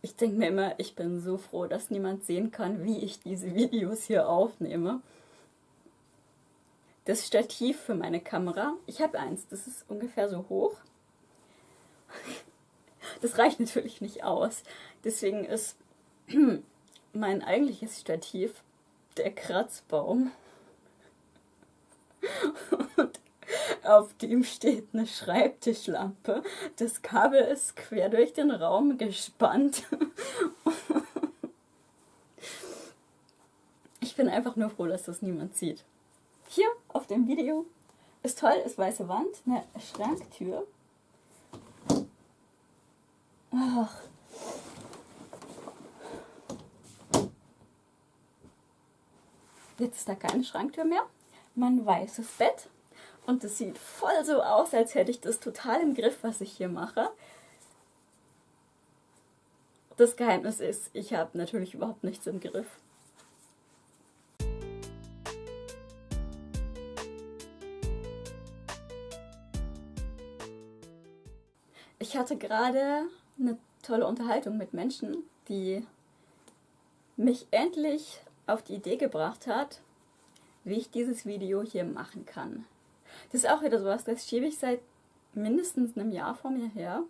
Ich denke mir immer, ich bin so froh, dass niemand sehen kann, wie ich diese Videos hier aufnehme. Das Stativ für meine Kamera, ich habe eins, das ist ungefähr so hoch. Das reicht natürlich nicht aus. Deswegen ist mein eigentliches Stativ der Kratzbaum. Und auf dem steht eine Schreibtischlampe. Das Kabel ist quer durch den Raum gespannt. Ich bin einfach nur froh, dass das niemand sieht. Hier auf dem Video ist toll, ist weiße Wand, eine Schranktür. Ach. Jetzt ist da keine Schranktür mehr. Mein weißes Bett. Und es sieht voll so aus, als hätte ich das total im Griff, was ich hier mache. Das Geheimnis ist, ich habe natürlich überhaupt nichts im Griff. Ich hatte gerade eine tolle Unterhaltung mit Menschen, die mich endlich auf die Idee gebracht hat, wie ich dieses Video hier machen kann. Das ist auch wieder sowas, das schiebe ich seit mindestens einem Jahr vor mir her.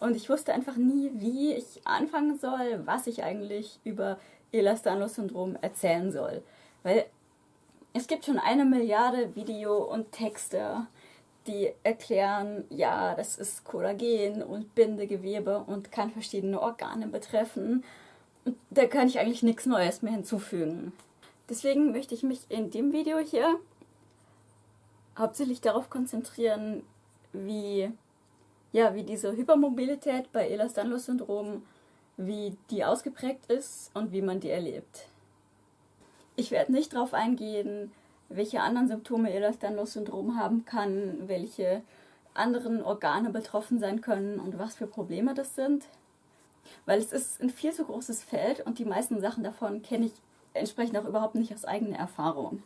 Und ich wusste einfach nie, wie ich anfangen soll, was ich eigentlich über Elastanlos-Syndrom erzählen soll. Weil es gibt schon eine Milliarde Video und Texte, die erklären, ja, das ist Kollagen und Bindegewebe und kann verschiedene Organe betreffen. Und da kann ich eigentlich nichts Neues mehr hinzufügen. Deswegen möchte ich mich in dem Video hier hauptsächlich darauf konzentrieren, wie, ja, wie diese Hypermobilität bei Ehlers-Danlos-Syndrom, wie die ausgeprägt ist und wie man die erlebt. Ich werde nicht darauf eingehen, welche anderen Symptome Ehlers-Danlos-Syndrom haben kann, welche anderen Organe betroffen sein können und was für Probleme das sind. Weil es ist ein viel zu großes Feld und die meisten Sachen davon kenne ich entsprechend auch überhaupt nicht aus eigener Erfahrung.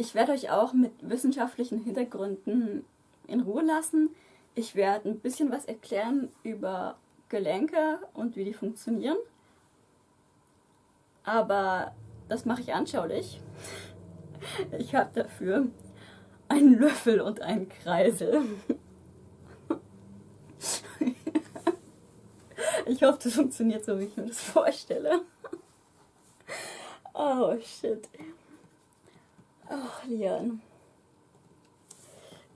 Ich werde euch auch mit wissenschaftlichen Hintergründen in Ruhe lassen. Ich werde ein bisschen was erklären über Gelenke und wie die funktionieren. Aber das mache ich anschaulich. Ich habe dafür einen Löffel und einen Kreisel. Ich hoffe, das funktioniert so, wie ich mir das vorstelle. Oh, shit. Ach, Lian.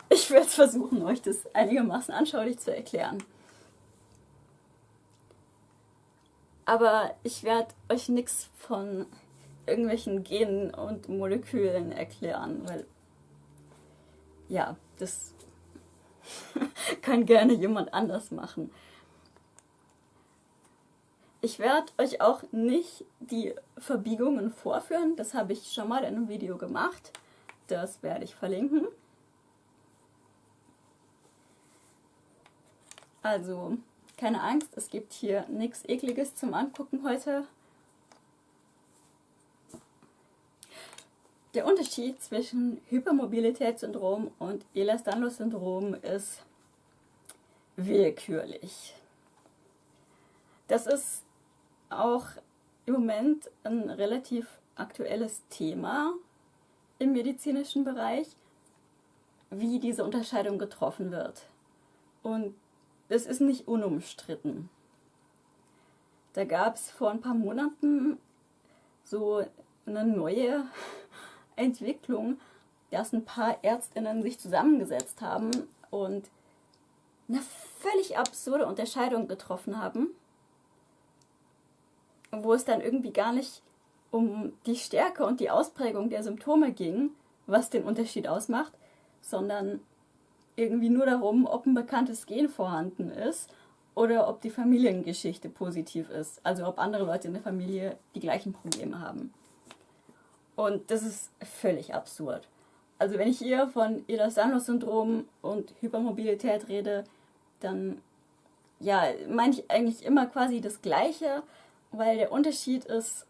Ich werde versuchen, euch das einigermaßen anschaulich zu erklären. Aber ich werde euch nichts von irgendwelchen Genen und Molekülen erklären, weil ja, das kann gerne jemand anders machen. Ich werde euch auch nicht die Verbiegungen vorführen. Das habe ich schon mal in einem Video gemacht. Das werde ich verlinken. Also, keine Angst, es gibt hier nichts Ekliges zum Angucken heute. Der Unterschied zwischen Hypermobilitätssyndrom und Ehlers-Danlos-Syndrom ist willkürlich. Das ist auch im Moment ein relativ aktuelles Thema im medizinischen Bereich, wie diese Unterscheidung getroffen wird. Und es ist nicht unumstritten. Da gab es vor ein paar Monaten so eine neue Entwicklung, dass ein paar Ärztinnen sich zusammengesetzt haben und eine völlig absurde Unterscheidung getroffen haben wo es dann irgendwie gar nicht um die Stärke und die Ausprägung der Symptome ging, was den Unterschied ausmacht, sondern irgendwie nur darum, ob ein bekanntes Gen vorhanden ist oder ob die Familiengeschichte positiv ist. Also ob andere Leute in der Familie die gleichen Probleme haben. Und das ist völlig absurd. Also wenn ich hier von Ehlers-Danlos-Syndrom und Hypermobilität rede, dann ja, meine ich eigentlich immer quasi das Gleiche, weil der Unterschied ist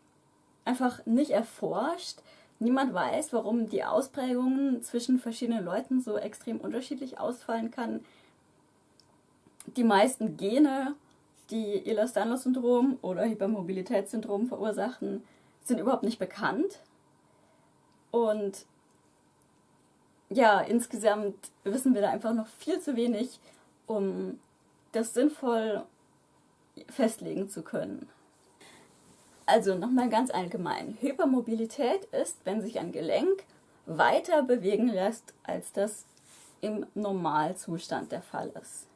einfach nicht erforscht. Niemand weiß, warum die Ausprägungen zwischen verschiedenen Leuten so extrem unterschiedlich ausfallen kann. Die meisten Gene, die Ehlers-Danlos-Syndrom oder Hypermobilitätssyndrom verursachen, sind überhaupt nicht bekannt. Und ja, insgesamt wissen wir da einfach noch viel zu wenig, um das sinnvoll festlegen zu können. Also nochmal ganz allgemein. Hypermobilität ist, wenn sich ein Gelenk weiter bewegen lässt, als das im Normalzustand der Fall ist.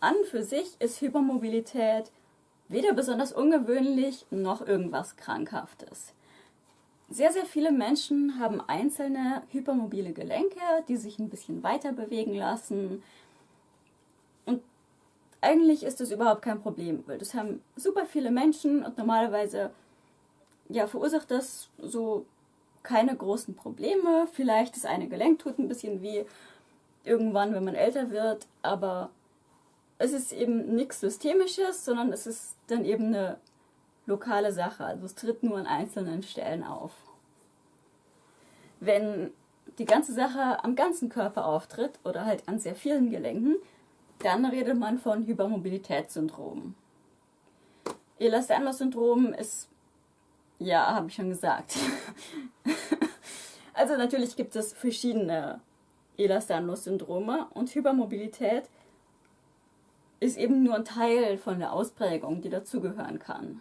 An für sich ist Hypermobilität weder besonders ungewöhnlich noch irgendwas Krankhaftes. Sehr, sehr viele Menschen haben einzelne hypermobile Gelenke, die sich ein bisschen weiter bewegen lassen. Eigentlich ist das überhaupt kein Problem, weil das haben super viele Menschen und normalerweise ja, verursacht das so keine großen Probleme. Vielleicht das eine Gelenk tut ein bisschen weh irgendwann, wenn man älter wird, aber es ist eben nichts Systemisches, sondern es ist dann eben eine lokale Sache. Also es tritt nur an einzelnen Stellen auf. Wenn die ganze Sache am ganzen Körper auftritt oder halt an sehr vielen Gelenken, dann redet man von Hypermobilitätssyndrom. Ehlers-Danlos-Syndrom ist, ja, habe ich schon gesagt. also natürlich gibt es verschiedene Ehlers-Danlos-Syndrome und Hypermobilität ist eben nur ein Teil von der Ausprägung, die dazugehören kann.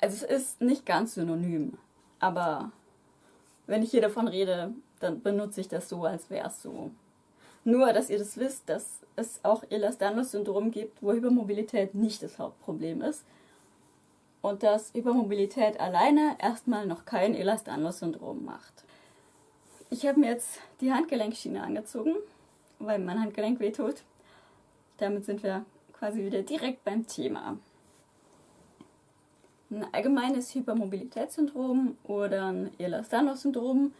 Also es ist nicht ganz synonym, aber wenn ich hier davon rede, dann benutze ich das so, als wäre es so. Nur, dass ihr das wisst, dass es auch Ehlers-Danlos-Syndrom gibt, wo Hypermobilität nicht das Hauptproblem ist. Und dass Hypermobilität alleine erstmal noch kein Ehlers-Danlos-Syndrom macht. Ich habe mir jetzt die Handgelenkschiene angezogen, weil mein Handgelenk wehtut. Damit sind wir quasi wieder direkt beim Thema. Ein allgemeines Hypermobilitätssyndrom oder ein Ehlers-Danlos-Syndrom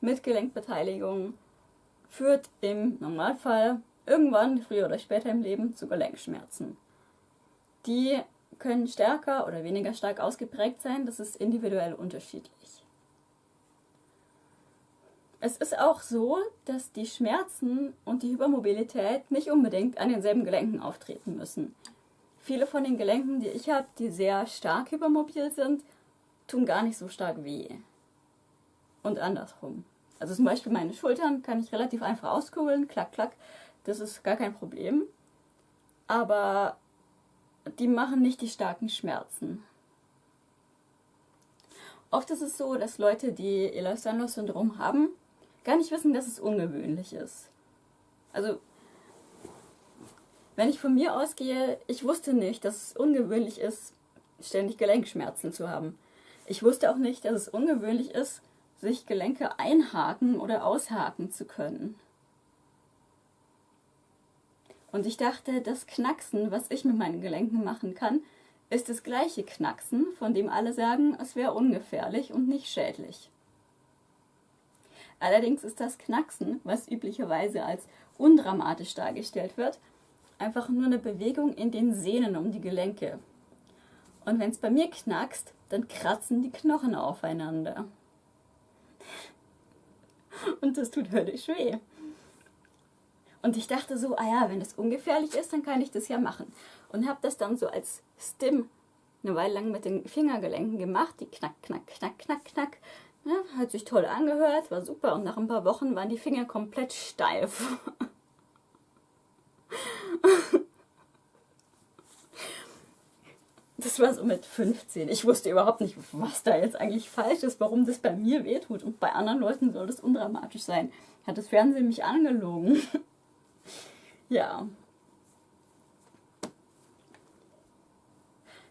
mit Gelenkbeteiligung führt im Normalfall irgendwann, früher oder später im Leben, zu Gelenkschmerzen. Die können stärker oder weniger stark ausgeprägt sein, das ist individuell unterschiedlich. Es ist auch so, dass die Schmerzen und die Hypermobilität nicht unbedingt an denselben Gelenken auftreten müssen. Viele von den Gelenken, die ich habe, die sehr stark hypermobil sind, tun gar nicht so stark weh. Und andersrum. Also zum Beispiel meine Schultern kann ich relativ einfach auskugeln, klack, klack. Das ist gar kein Problem. Aber die machen nicht die starken Schmerzen. Oft ist es so, dass Leute, die Ehlers-Danlos-Syndrom haben, gar nicht wissen, dass es ungewöhnlich ist. Also, wenn ich von mir ausgehe, ich wusste nicht, dass es ungewöhnlich ist, ständig Gelenkschmerzen zu haben. Ich wusste auch nicht, dass es ungewöhnlich ist, sich Gelenke einhaken oder aushaken zu können. Und ich dachte, das Knacksen, was ich mit meinen Gelenken machen kann, ist das gleiche Knacksen, von dem alle sagen, es wäre ungefährlich und nicht schädlich. Allerdings ist das Knacksen, was üblicherweise als undramatisch dargestellt wird, einfach nur eine Bewegung in den Sehnen um die Gelenke. Und wenn es bei mir knackst, dann kratzen die Knochen aufeinander. Und das tut höllisch weh. Und ich dachte so, ah ja, wenn das ungefährlich ist, dann kann ich das ja machen. Und habe das dann so als Stim eine Weile lang mit den Fingergelenken gemacht, die knack, knack, knack, knack, knack. Ja, hat sich toll angehört, war super. Und nach ein paar Wochen waren die Finger komplett steif. Das war so mit 15. Ich wusste überhaupt nicht, was da jetzt eigentlich falsch ist, warum das bei mir wehtut. Und bei anderen Leuten soll das undramatisch sein. Hat das Fernsehen mich angelogen? ja.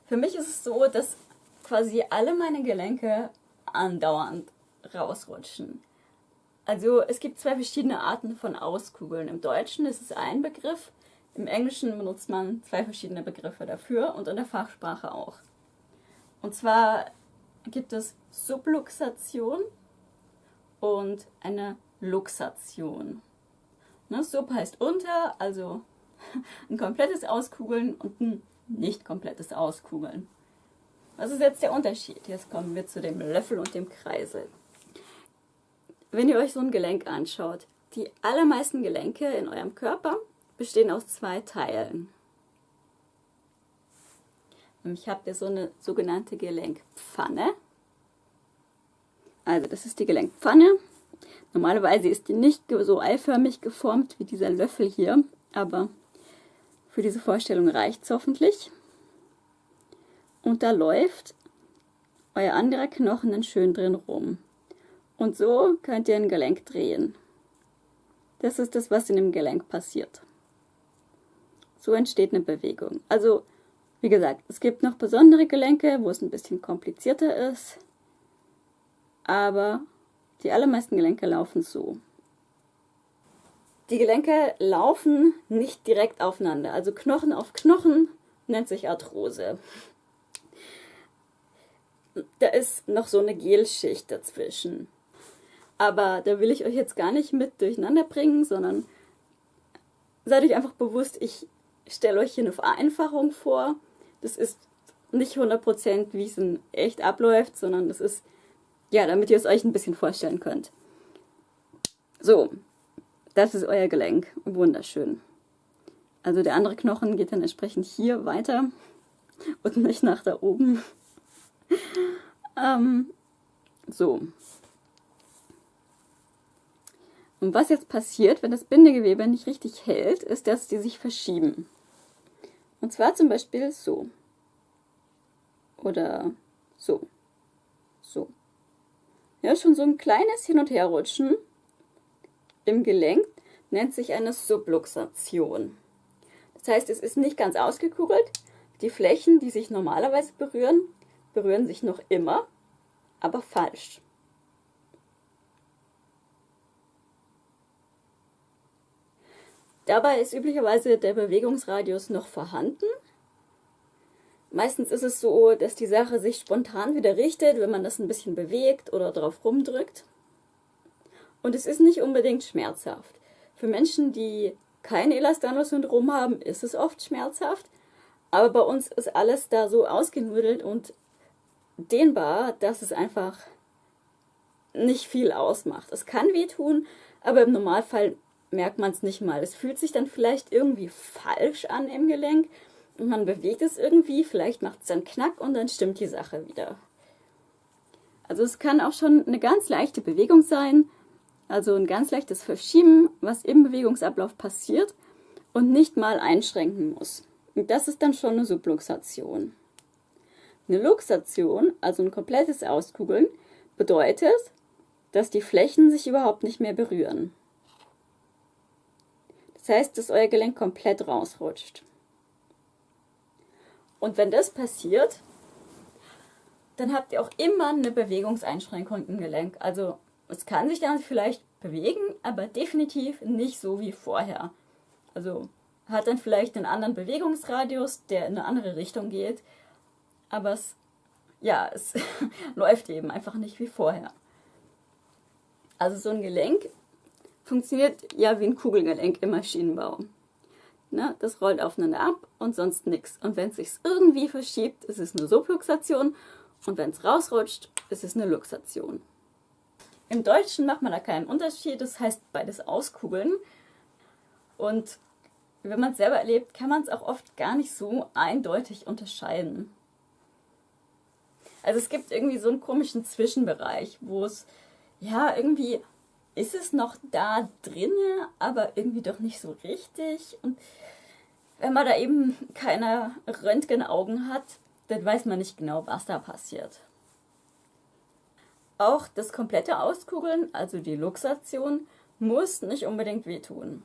Für mich ist es so, dass quasi alle meine Gelenke andauernd rausrutschen. Also es gibt zwei verschiedene Arten von Auskugeln. Im Deutschen ist es ein Begriff, im Englischen benutzt man zwei verschiedene Begriffe dafür und in der Fachsprache auch. Und zwar gibt es Subluxation und eine Luxation. Ne, Sub heißt unter, also ein komplettes Auskugeln und ein nicht komplettes Auskugeln. Was ist jetzt der Unterschied? Jetzt kommen wir zu dem Löffel und dem Kreisel. Wenn ihr euch so ein Gelenk anschaut, die allermeisten Gelenke in eurem Körper bestehen aus zwei Teilen. Ich habe hier so eine sogenannte Gelenkpfanne. Also das ist die Gelenkpfanne. Normalerweise ist die nicht so eiförmig geformt wie dieser Löffel hier, aber für diese Vorstellung reicht es hoffentlich. Und da läuft euer anderer Knochen dann schön drin rum. Und so könnt ihr ein Gelenk drehen. Das ist das, was in dem Gelenk passiert. So entsteht eine Bewegung. Also, wie gesagt, es gibt noch besondere Gelenke, wo es ein bisschen komplizierter ist. Aber die allermeisten Gelenke laufen so. Die Gelenke laufen nicht direkt aufeinander. Also Knochen auf Knochen nennt sich Arthrose. Da ist noch so eine Gelschicht dazwischen. Aber da will ich euch jetzt gar nicht mit durcheinander bringen, sondern seid euch einfach bewusst, ich stelle euch hier eine Vereinfachung vor. Das ist nicht 100% wie es in echt abläuft, sondern das ist, ja, damit ihr es euch ein bisschen vorstellen könnt. So, das ist euer Gelenk. Wunderschön. Also der andere Knochen geht dann entsprechend hier weiter und nicht nach da oben. ähm, so, und was jetzt passiert, wenn das Bindegewebe nicht richtig hält, ist, dass die sich verschieben. Und zwar zum Beispiel so. Oder so. So. Ja, schon so ein kleines Hin- und Herrutschen im Gelenk nennt sich eine Subluxation. Das heißt, es ist nicht ganz ausgekugelt. Die Flächen, die sich normalerweise berühren, berühren sich noch immer, aber falsch. Dabei ist üblicherweise der Bewegungsradius noch vorhanden. Meistens ist es so, dass die Sache sich spontan wieder richtet, wenn man das ein bisschen bewegt oder drauf rumdrückt. Und es ist nicht unbedingt schmerzhaft. Für Menschen, die kein Elastanus-Syndrom haben, ist es oft schmerzhaft. Aber bei uns ist alles da so ausgenudelt und dehnbar, dass es einfach nicht viel ausmacht. Es kann wehtun, aber im Normalfall merkt man es nicht mal. Es fühlt sich dann vielleicht irgendwie falsch an im Gelenk und man bewegt es irgendwie, vielleicht macht es dann Knack und dann stimmt die Sache wieder. Also es kann auch schon eine ganz leichte Bewegung sein, also ein ganz leichtes Verschieben, was im Bewegungsablauf passiert und nicht mal einschränken muss. Und das ist dann schon eine Subluxation. Eine Luxation, also ein komplettes Auskugeln, bedeutet, dass die Flächen sich überhaupt nicht mehr berühren. Das heißt, dass euer Gelenk komplett rausrutscht. Und wenn das passiert, dann habt ihr auch immer eine Bewegungseinschränkung im Gelenk. Also es kann sich dann vielleicht bewegen, aber definitiv nicht so wie vorher. Also hat dann vielleicht einen anderen Bewegungsradius, der in eine andere Richtung geht, aber es, ja, es läuft eben einfach nicht wie vorher. Also so ein Gelenk funktioniert ja wie ein Kugelgelenk im Maschinenbau. Ne, das rollt aufeinander ab und sonst nichts. Und wenn es sich irgendwie verschiebt, ist es eine Subluxation. Und wenn es rausrutscht, ist es eine Luxation. Im Deutschen macht man da keinen Unterschied, das heißt beides auskugeln. Und wenn man es selber erlebt, kann man es auch oft gar nicht so eindeutig unterscheiden. Also es gibt irgendwie so einen komischen Zwischenbereich, wo es ja irgendwie ist es noch da drinne, aber irgendwie doch nicht so richtig. Und wenn man da eben keine Röntgenaugen hat, dann weiß man nicht genau, was da passiert. Auch das komplette Auskugeln, also die Luxation, muss nicht unbedingt wehtun.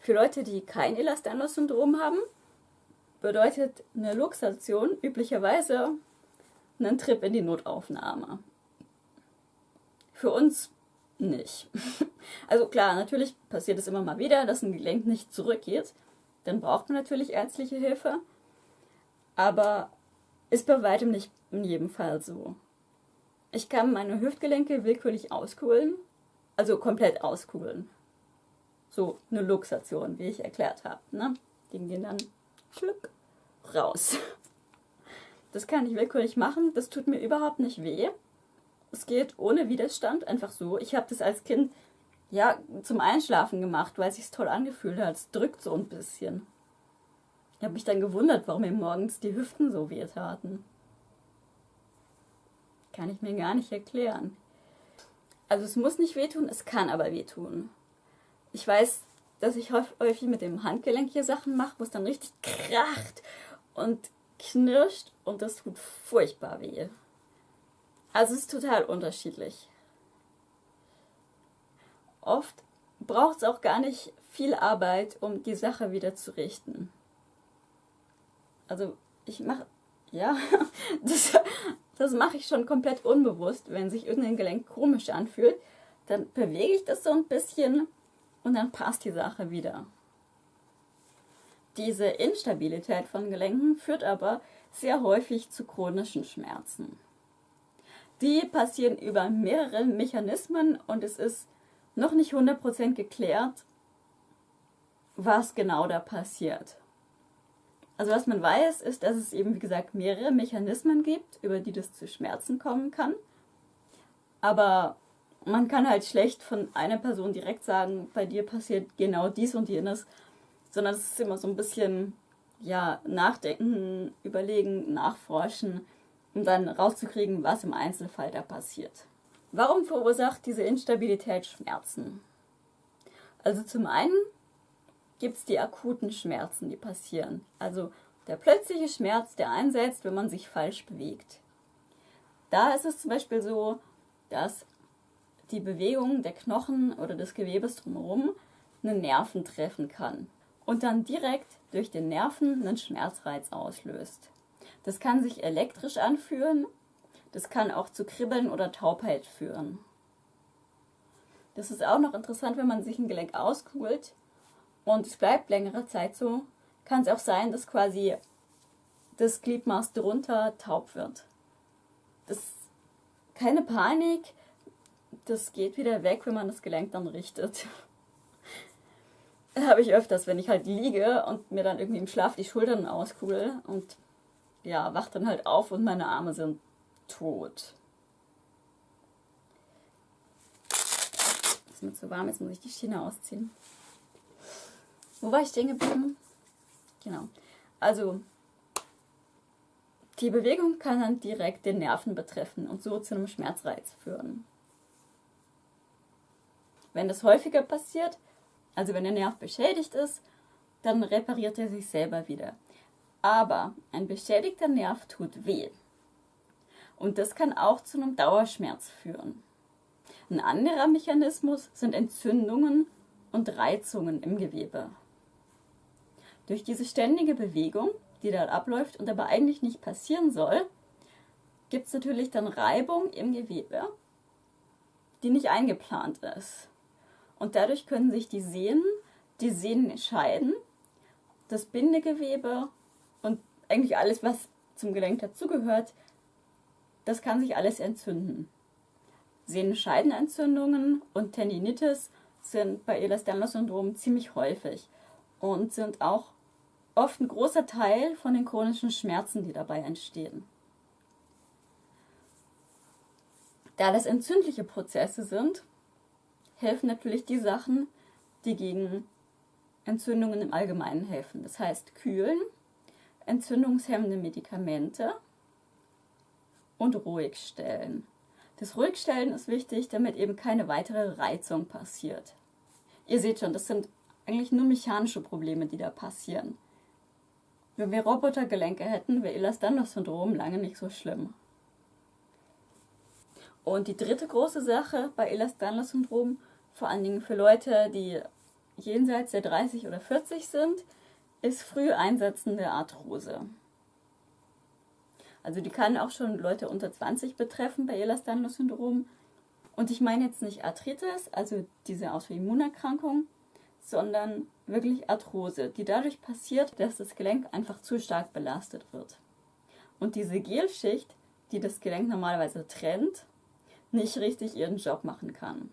Für Leute, die kein Elastanus-Syndrom haben, bedeutet eine Luxation üblicherweise einen Trip in die Notaufnahme. Für uns nicht. Also klar, natürlich passiert es immer mal wieder, dass ein Gelenk nicht zurückgeht. Dann braucht man natürlich ärztliche Hilfe. Aber ist bei weitem nicht in jedem Fall so. Ich kann meine Hüftgelenke willkürlich auskugeln, also komplett auskugeln. So eine Luxation, wie ich erklärt habe. Ne? Die gehen dann schluck raus. Das kann ich willkürlich machen, das tut mir überhaupt nicht weh. Es geht ohne Widerstand, einfach so. Ich habe das als Kind ja, zum Einschlafen gemacht, weil es sich toll angefühlt hat. Es drückt so ein bisschen. Ich habe mich dann gewundert, warum mir morgens die Hüften so weh taten. Kann ich mir gar nicht erklären. Also es muss nicht wehtun, es kann aber wehtun. Ich weiß, dass ich häufig mit dem Handgelenk hier Sachen mache, wo es dann richtig kracht und knirscht und das tut furchtbar weh. Also es ist total unterschiedlich. Oft braucht es auch gar nicht viel Arbeit, um die Sache wieder zu richten. Also ich mache, ja, das, das mache ich schon komplett unbewusst, wenn sich irgendein Gelenk komisch anfühlt. Dann bewege ich das so ein bisschen und dann passt die Sache wieder. Diese Instabilität von Gelenken führt aber sehr häufig zu chronischen Schmerzen. Die passieren über mehrere Mechanismen und es ist noch nicht 100% geklärt, was genau da passiert. Also was man weiß, ist, dass es eben, wie gesagt, mehrere Mechanismen gibt, über die das zu Schmerzen kommen kann. Aber man kann halt schlecht von einer Person direkt sagen, bei dir passiert genau dies und jenes, sondern es ist immer so ein bisschen, ja, nachdenken, überlegen, nachforschen, um dann rauszukriegen, was im Einzelfall da passiert. Warum verursacht diese Instabilität Schmerzen? Also zum einen gibt es die akuten Schmerzen, die passieren. Also der plötzliche Schmerz, der einsetzt, wenn man sich falsch bewegt. Da ist es zum Beispiel so, dass die Bewegung der Knochen oder des Gewebes drumherum einen Nerven treffen kann und dann direkt durch den Nerven einen Schmerzreiz auslöst. Das kann sich elektrisch anfühlen, das kann auch zu Kribbeln oder Taubheit führen. Das ist auch noch interessant, wenn man sich ein Gelenk auskugelt und es bleibt längere Zeit so, kann es auch sein, dass quasi das Gliedmaß drunter taub wird. Das keine Panik, das geht wieder weg, wenn man das Gelenk dann richtet. habe ich öfters, wenn ich halt liege und mir dann irgendwie im Schlaf die Schultern auskugel und ja, wach dann halt auf und meine Arme sind tot. Ist mir zu warm, jetzt muss ich die Schiene ausziehen. Wo war ich stehen geblieben? Genau. Also, die Bewegung kann dann direkt den Nerven betreffen und so zu einem Schmerzreiz führen. Wenn das häufiger passiert, also wenn der Nerv beschädigt ist, dann repariert er sich selber wieder. Aber ein beschädigter Nerv tut weh. Und das kann auch zu einem Dauerschmerz führen. Ein anderer Mechanismus sind Entzündungen und Reizungen im Gewebe. Durch diese ständige Bewegung, die da abläuft und aber eigentlich nicht passieren soll, gibt es natürlich dann Reibung im Gewebe, die nicht eingeplant ist. Und dadurch können sich die Sehnen, die Sehnen scheiden, das Bindegewebe eigentlich alles, was zum Gelenk dazugehört, das kann sich alles entzünden. Sehnenscheidenentzündungen und Tendinitis sind bei Ehlers-Danlos-Syndrom ziemlich häufig und sind auch oft ein großer Teil von den chronischen Schmerzen, die dabei entstehen. Da das entzündliche Prozesse sind, helfen natürlich die Sachen, die gegen Entzündungen im Allgemeinen helfen. Das heißt kühlen, entzündungshemmende Medikamente und ruhigstellen. Das Ruhigstellen ist wichtig, damit eben keine weitere Reizung passiert. Ihr seht schon, das sind eigentlich nur mechanische Probleme, die da passieren. Wenn wir Robotergelenke hätten, wäre Ehlers-Danlos-Syndrom lange nicht so schlimm. Und die dritte große Sache bei Ehlers-Danlos-Syndrom vor allen Dingen für Leute, die jenseits der 30 oder 40 sind, ist früh einsetzende Arthrose. Also die kann auch schon Leute unter 20 betreffen bei Ehlers-Danlos-Syndrom. Und ich meine jetzt nicht Arthritis, also diese Autoimmunerkrankung, sondern wirklich Arthrose, die dadurch passiert, dass das Gelenk einfach zu stark belastet wird. Und diese Gelschicht, die das Gelenk normalerweise trennt, nicht richtig ihren Job machen kann.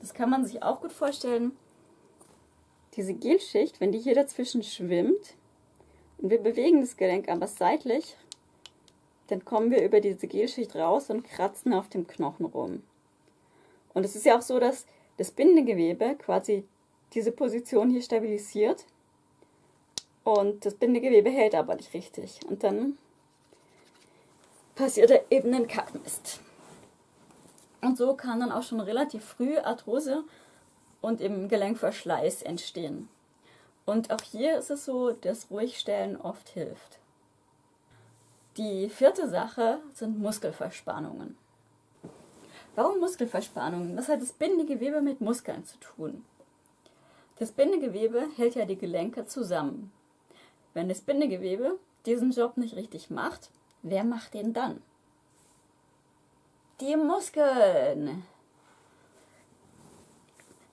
Das kann man sich auch gut vorstellen. Diese Gelschicht, wenn die hier dazwischen schwimmt und wir bewegen das Gelenk aber seitlich, dann kommen wir über diese Gelschicht raus und kratzen auf dem Knochen rum. Und es ist ja auch so, dass das Bindegewebe quasi diese Position hier stabilisiert und das Bindegewebe hält aber nicht richtig. Und dann passiert eben ein Kackmist. Und so kann dann auch schon relativ früh Arthrose und im Gelenkverschleiß entstehen. Und auch hier ist es so, dass Ruhigstellen oft hilft. Die vierte Sache sind Muskelverspannungen. Warum Muskelverspannungen? Was hat das Bindegewebe mit Muskeln zu tun? Das Bindegewebe hält ja die Gelenke zusammen. Wenn das Bindegewebe diesen Job nicht richtig macht, wer macht den dann? Die Muskeln.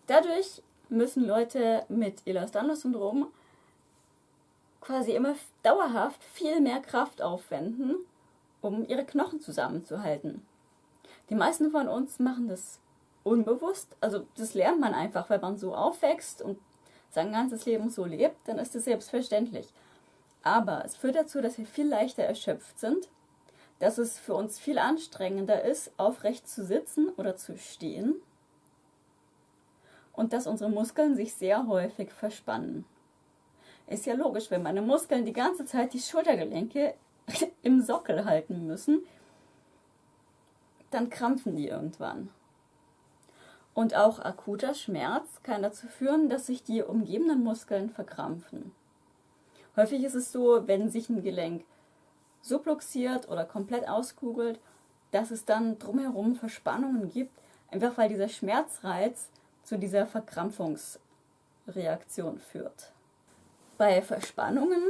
Dadurch müssen Leute mit Ehlers-Danlos-Syndrom quasi immer dauerhaft viel mehr Kraft aufwenden, um ihre Knochen zusammenzuhalten. Die meisten von uns machen das unbewusst, also das lernt man einfach, weil man so aufwächst und sein ganzes Leben so lebt, dann ist es selbstverständlich. Aber es führt dazu, dass wir viel leichter erschöpft sind, dass es für uns viel anstrengender ist, aufrecht zu sitzen oder zu stehen und dass unsere Muskeln sich sehr häufig verspannen. Ist ja logisch, wenn meine Muskeln die ganze Zeit die Schultergelenke im Sockel halten müssen, dann krampfen die irgendwann. Und auch akuter Schmerz kann dazu führen, dass sich die umgebenden Muskeln verkrampfen. Häufig ist es so, wenn sich ein Gelenk subluxiert oder komplett auskugelt, dass es dann drumherum Verspannungen gibt, einfach weil dieser Schmerzreiz zu dieser Verkrampfungsreaktion führt. Bei Verspannungen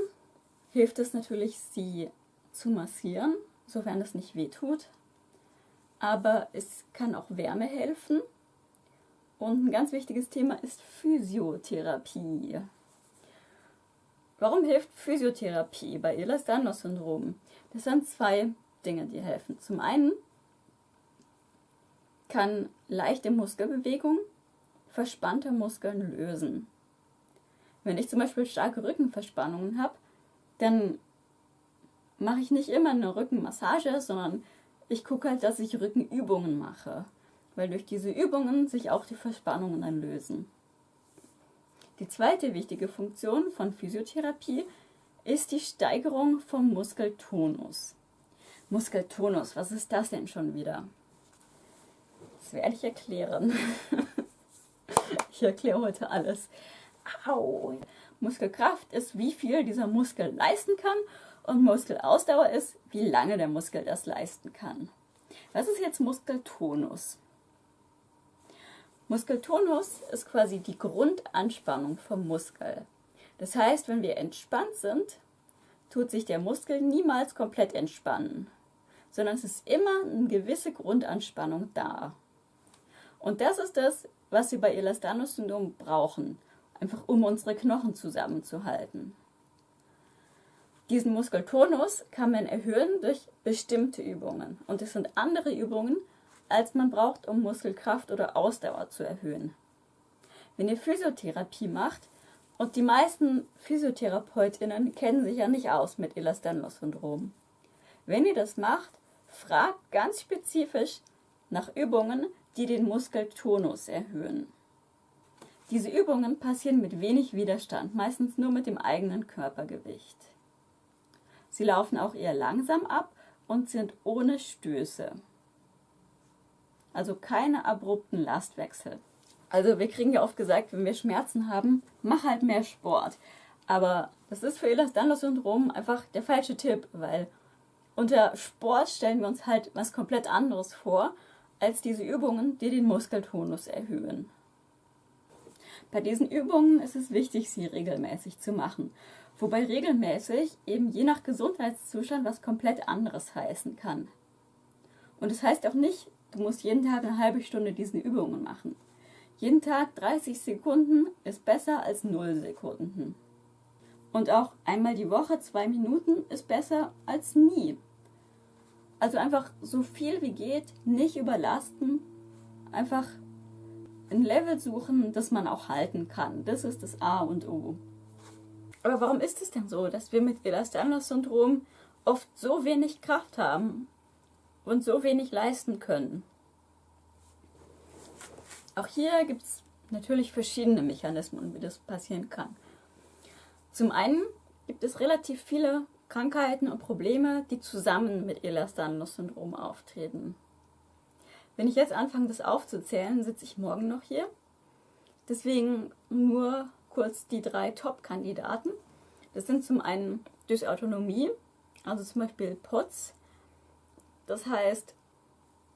hilft es natürlich, sie zu massieren, sofern es nicht wehtut. Aber es kann auch Wärme helfen. Und ein ganz wichtiges Thema ist Physiotherapie. Warum hilft Physiotherapie bei Ehlers-Danlos-Syndrom? Das sind zwei Dinge, die helfen. Zum einen kann leichte Muskelbewegung verspannte Muskeln lösen. Wenn ich zum Beispiel starke Rückenverspannungen habe, dann mache ich nicht immer eine Rückenmassage, sondern ich gucke halt, dass ich Rückenübungen mache, weil durch diese Übungen sich auch die Verspannungen dann lösen. Die zweite wichtige Funktion von Physiotherapie ist die Steigerung vom Muskeltonus. Muskeltonus, was ist das denn schon wieder? Das werde ich erklären. Ich erkläre heute alles. Au! Muskelkraft ist, wie viel dieser Muskel leisten kann und Muskelausdauer ist, wie lange der Muskel das leisten kann. Was ist jetzt Muskeltonus? Muskeltonus ist quasi die Grundanspannung vom Muskel. Das heißt, wenn wir entspannt sind, tut sich der Muskel niemals komplett entspannen, sondern es ist immer eine gewisse Grundanspannung da. Und das ist das, was wir bei Elastanus-Syndrom brauchen, einfach um unsere Knochen zusammenzuhalten. Diesen Muskeltonus kann man erhöhen durch bestimmte Übungen. Und es sind andere Übungen, als man braucht, um Muskelkraft oder Ausdauer zu erhöhen. Wenn ihr Physiotherapie macht, und die meisten PhysiotherapeutInnen kennen sich ja nicht aus mit Ehlers-Danlos-Syndrom. Wenn ihr das macht, fragt ganz spezifisch nach Übungen, die den Muskeltonus erhöhen. Diese Übungen passieren mit wenig Widerstand, meistens nur mit dem eigenen Körpergewicht. Sie laufen auch eher langsam ab und sind ohne Stöße. Also keine abrupten Lastwechsel. Also wir kriegen ja oft gesagt, wenn wir Schmerzen haben, mach halt mehr Sport. Aber das ist für Ehlers-Danlos-Syndrom einfach der falsche Tipp, weil unter Sport stellen wir uns halt was komplett anderes vor als diese Übungen, die den Muskeltonus erhöhen. Bei diesen Übungen ist es wichtig, sie regelmäßig zu machen, wobei regelmäßig eben je nach Gesundheitszustand was komplett anderes heißen kann. Und es das heißt auch nicht, du musst jeden Tag eine halbe Stunde diese Übungen machen. Jeden Tag 30 Sekunden ist besser als 0 Sekunden. Und auch einmal die Woche zwei Minuten ist besser als nie. Also einfach so viel wie geht, nicht überlasten, einfach ein Level suchen, das man auch halten kann. Das ist das A und O. Aber warum ist es denn so, dass wir mit Ehlers-Danlos-Syndrom oft so wenig Kraft haben und so wenig leisten können? Auch hier gibt es natürlich verschiedene Mechanismen, wie das passieren kann. Zum einen gibt es relativ viele Krankheiten und Probleme, die zusammen mit Ehlers-Danlos-Syndrom auftreten. Wenn ich jetzt anfange, das aufzuzählen, sitze ich morgen noch hier. Deswegen nur kurz die drei Top-Kandidaten. Das sind zum einen Dysautonomie, also zum Beispiel POTS. Das heißt,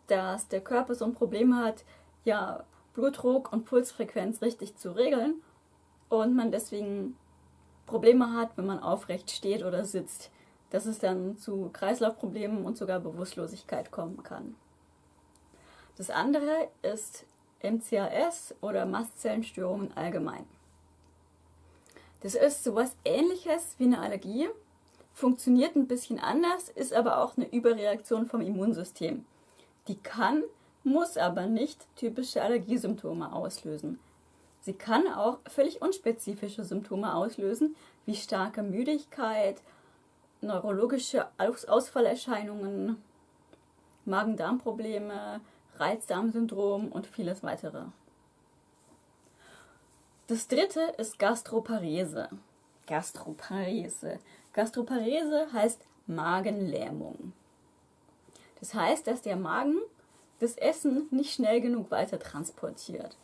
dass der Körper so ein Problem hat, ja, Blutdruck und Pulsfrequenz richtig zu regeln und man deswegen Probleme hat, wenn man aufrecht steht oder sitzt, dass es dann zu Kreislaufproblemen und sogar Bewusstlosigkeit kommen kann. Das andere ist MCAS oder Mastzellenstörungen allgemein. Das ist sowas ähnliches wie eine Allergie, funktioniert ein bisschen anders, ist aber auch eine Überreaktion vom Immunsystem. Die kann, muss aber nicht typische Allergiesymptome auslösen. Sie kann auch völlig unspezifische Symptome auslösen, wie starke Müdigkeit, neurologische Ausfallerscheinungen, Magen-Darm-Probleme, Reizdarmsyndrom und vieles weitere. Das dritte ist Gastroparese. Gastroparese. Gastroparese heißt Magenlähmung. Das heißt, dass der Magen das Essen nicht schnell genug weiter transportiert.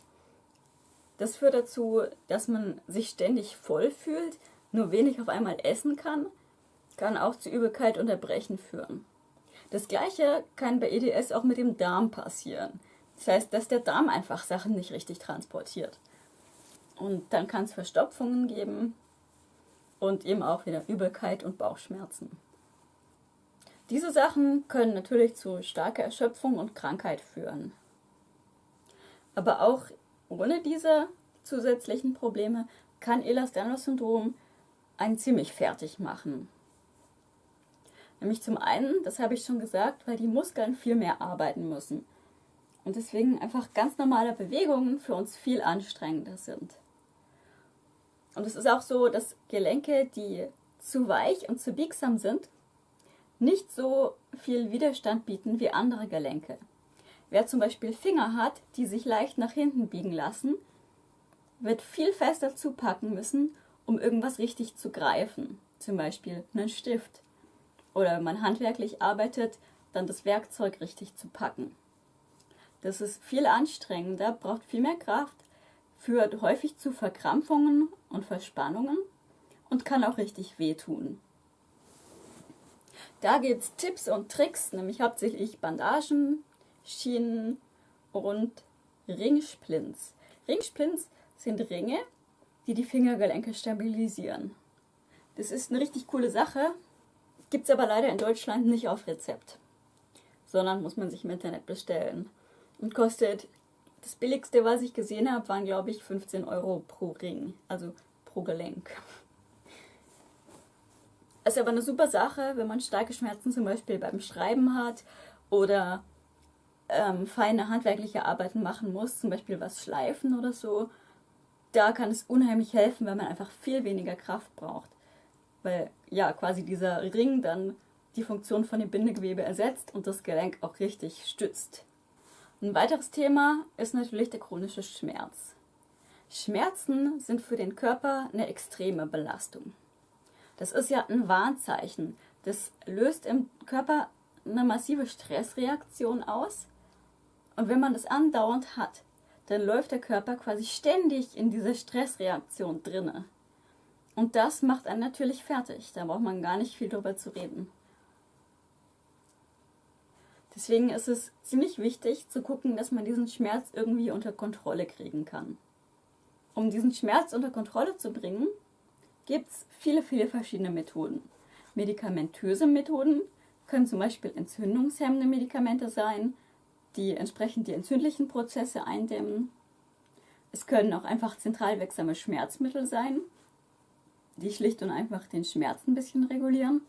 Das führt dazu, dass man sich ständig voll fühlt, nur wenig auf einmal essen kann, kann auch zu Übelkeit und Erbrechen führen. Das gleiche kann bei EDS auch mit dem Darm passieren. Das heißt, dass der Darm einfach Sachen nicht richtig transportiert. Und dann kann es Verstopfungen geben und eben auch wieder Übelkeit und Bauchschmerzen. Diese Sachen können natürlich zu starker Erschöpfung und Krankheit führen. Aber auch ohne diese zusätzlichen Probleme kann Ehlers-Danlos-Syndrom einen ziemlich fertig machen. Nämlich zum einen, das habe ich schon gesagt, weil die Muskeln viel mehr arbeiten müssen. Und deswegen einfach ganz normale Bewegungen für uns viel anstrengender sind. Und es ist auch so, dass Gelenke, die zu weich und zu biegsam sind, nicht so viel Widerstand bieten wie andere Gelenke. Wer zum Beispiel Finger hat, die sich leicht nach hinten biegen lassen, wird viel fester zupacken müssen, um irgendwas richtig zu greifen. Zum Beispiel einen Stift. Oder wenn man handwerklich arbeitet, dann das Werkzeug richtig zu packen. Das ist viel anstrengender, braucht viel mehr Kraft, führt häufig zu Verkrampfungen und Verspannungen und kann auch richtig wehtun. Da gibt es Tipps und Tricks, nämlich hauptsächlich Bandagen, Schienen und Ringsplints. Ringsplints sind Ringe, die die Fingergelenke stabilisieren. Das ist eine richtig coole Sache, gibt es aber leider in Deutschland nicht auf Rezept, sondern muss man sich im Internet bestellen und kostet das billigste, was ich gesehen habe, waren glaube ich 15 Euro pro Ring, also pro Gelenk. Ist aber eine super Sache, wenn man starke Schmerzen zum Beispiel beim Schreiben hat oder ähm, feine handwerkliche Arbeiten machen muss, zum Beispiel was schleifen oder so. Da kann es unheimlich helfen, weil man einfach viel weniger Kraft braucht. Weil ja quasi dieser Ring dann die Funktion von dem Bindegewebe ersetzt und das Gelenk auch richtig stützt. Ein weiteres Thema ist natürlich der chronische Schmerz. Schmerzen sind für den Körper eine extreme Belastung. Das ist ja ein Warnzeichen. Das löst im Körper eine massive Stressreaktion aus. Und wenn man das andauernd hat, dann läuft der Körper quasi ständig in dieser Stressreaktion drinne. Und das macht einen natürlich fertig. Da braucht man gar nicht viel drüber zu reden. Deswegen ist es ziemlich wichtig zu gucken, dass man diesen Schmerz irgendwie unter Kontrolle kriegen kann. Um diesen Schmerz unter Kontrolle zu bringen, gibt es viele, viele verschiedene Methoden. Medikamentöse Methoden können zum Beispiel entzündungshemmende Medikamente sein, die entsprechend die entzündlichen Prozesse eindämmen. Es können auch einfach zentral wirksame Schmerzmittel sein, die schlicht und einfach den Schmerz ein bisschen regulieren.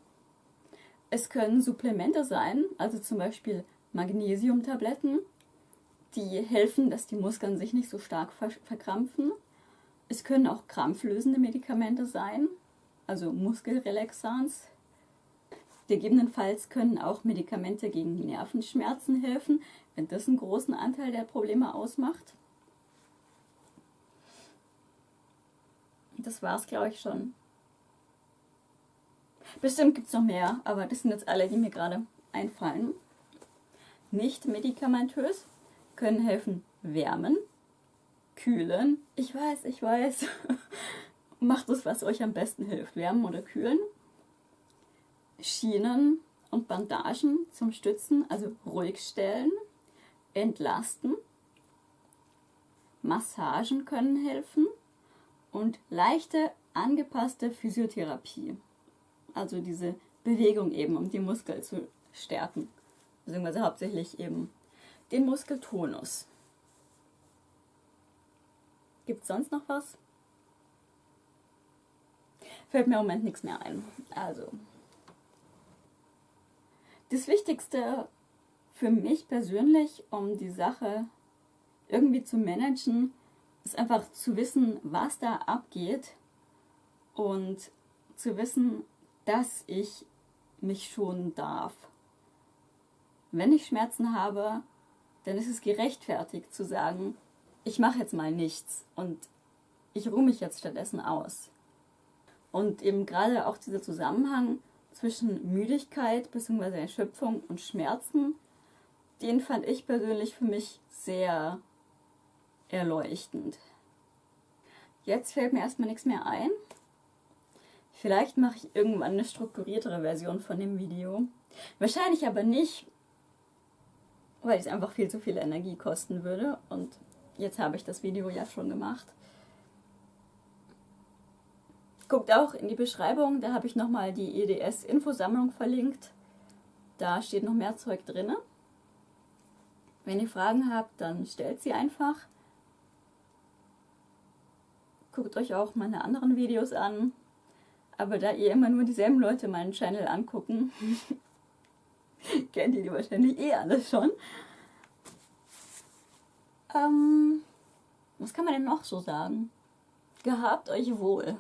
Es können Supplemente sein, also zum Beispiel Magnesiumtabletten, die helfen, dass die Muskeln sich nicht so stark verkrampfen. Es können auch krampflösende Medikamente sein, also Muskelrelaxans. Gegebenenfalls können auch Medikamente gegen Nervenschmerzen helfen, wenn das einen großen Anteil der Probleme ausmacht. Das war es, glaube ich, schon. Bestimmt gibt es noch mehr, aber das sind jetzt alle, die mir gerade einfallen. Nicht medikamentös können helfen wärmen, kühlen. Ich weiß, ich weiß. Macht es, was euch am besten hilft, wärmen oder kühlen. Schienen und Bandagen zum Stützen, also ruhig stellen, entlasten. Massagen können helfen und leichte angepasste Physiotherapie. Also diese Bewegung eben, um die Muskeln zu stärken. Beziehungsweise hauptsächlich eben den Muskeltonus. Gibt es sonst noch was? Fällt mir im Moment nichts mehr ein. Also, das Wichtigste für mich persönlich, um die Sache irgendwie zu managen, ist einfach zu wissen, was da abgeht und zu wissen, dass ich mich schonen darf. Wenn ich Schmerzen habe, dann ist es gerechtfertigt zu sagen, ich mache jetzt mal nichts und ich ruhe mich jetzt stattdessen aus. Und eben gerade auch dieser Zusammenhang zwischen Müdigkeit bzw. Erschöpfung und Schmerzen, den fand ich persönlich für mich sehr erleuchtend. Jetzt fällt mir erstmal nichts mehr ein. Vielleicht mache ich irgendwann eine strukturiertere Version von dem Video. Wahrscheinlich aber nicht, weil es einfach viel zu viel Energie kosten würde. Und jetzt habe ich das Video ja schon gemacht. Guckt auch in die Beschreibung, da habe ich nochmal die EDS-Infosammlung verlinkt. Da steht noch mehr Zeug drin. Wenn ihr Fragen habt, dann stellt sie einfach. Guckt euch auch meine anderen Videos an. Aber da ihr immer nur dieselben Leute meinen Channel angucken, kennt ihr die wahrscheinlich eh alles schon. Ähm, was kann man denn noch so sagen? Gehabt euch wohl.